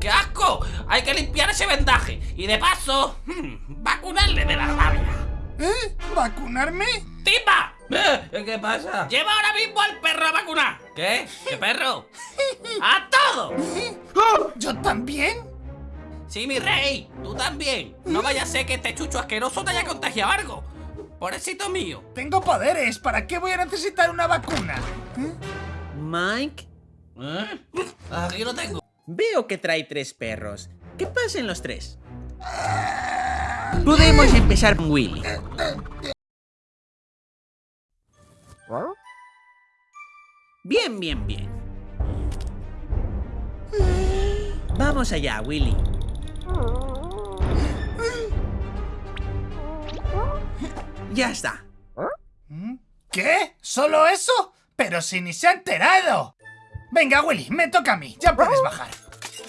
¡Qué asco! Hay que limpiar ese vendaje y de paso, hmm, vacunarle de la rabia. ¿Eh? ¿Vacunarme? ¡Timba! Eh, ¿Qué pasa? ¡Lleva ahora mismo al perro a vacunar! ¿Qué? ¿Qué perro? ¡A todo! ¿Yo también? Sí, mi rey, tú también. No vaya a ser que este chucho asqueroso te haya contagiado algo. Pobrecito mío. Tengo poderes, ¿para qué voy a necesitar una vacuna? Mike, ¿Eh? Aquí lo tengo. veo que trae tres perros. ¿Qué pasen los tres? Podemos empezar con Willy. Bien, bien, bien. Vamos allá, Willy. Ya está. ¿Qué? ¿Solo eso? Pero si ni se ha enterado. Venga, Willy, me toca a mí. Ya puedes bajar.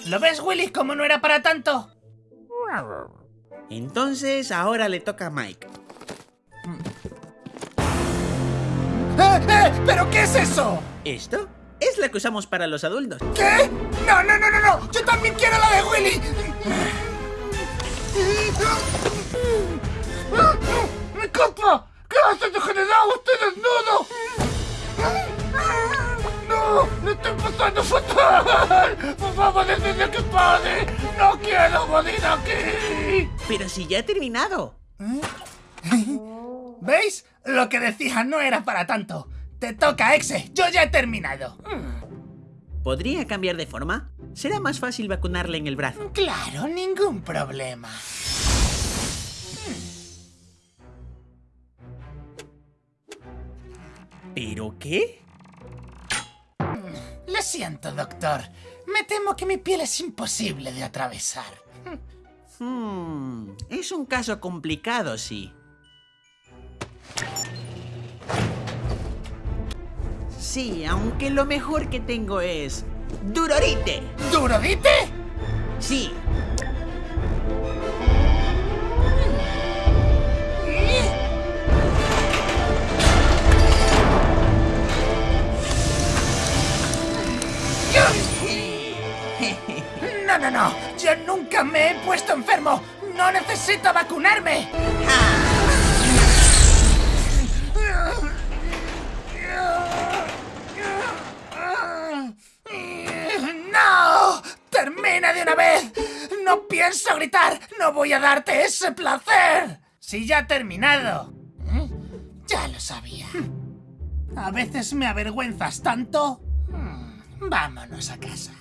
¿Lo ves, Willy, como no era para tanto? Entonces ahora le toca a Mike. ¡Eh, eh! ¿Pero qué es eso? ¿Esto? Es la que usamos para los adultos. ¿Qué? No, no, no, no, no. Yo también quiero la de Willy. ¡Mi copa! ¿Qué haces degenerado? ¡Estoy desnudo! ¡No! ¡Me estoy pasando fatal! ¡Por favor, que pare! ¡No quiero morir aquí! Pero si ya he terminado. ¿Veis? Lo que decía no era para tanto. Te toca, Exe. Yo ya he terminado. ¿Podría cambiar de forma? Será más fácil vacunarle en el brazo. Claro, ningún problema. ¿Pero qué? Lo siento, doctor. Me temo que mi piel es imposible de atravesar. Hmm, es un caso complicado, sí. Sí, aunque lo mejor que tengo es... ¡Durorite! ¿Durodite? Sí, No, no, no. Yo nunca me he puesto enfermo. No necesito vacunarme. ¡No! ¡Termina de una vez! ¡No pienso gritar! ¡No voy a darte ese placer! ¡Si ya ha terminado! ¿Eh? Ya lo sabía. A veces me avergüenzas tanto. Vámonos a casa.